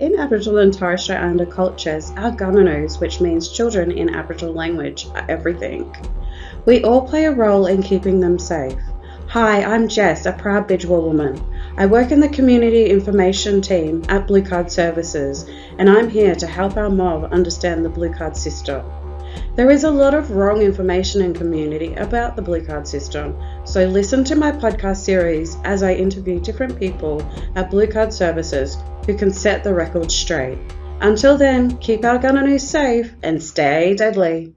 In Aboriginal and Torres Strait Islander cultures, our Gunanoos, which means children in Aboriginal language, are everything. We all play a role in keeping them safe. Hi, I'm Jess, a proud Bidgewa woman. I work in the Community Information team at Blue Card Services, and I'm here to help our mob understand the Blue Card system. There is a lot of wrong information in community about the Blue Card system, so listen to my podcast series as I interview different people at Blue Card Services who can set the record straight. Until then, keep our Gunanoos safe and stay deadly.